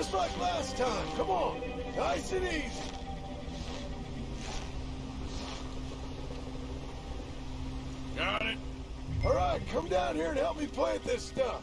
Just like last time. Come on. Nice and easy. Got it. All right, come down here and help me plant this stuff.